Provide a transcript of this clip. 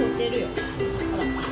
添えてるよ。ほら。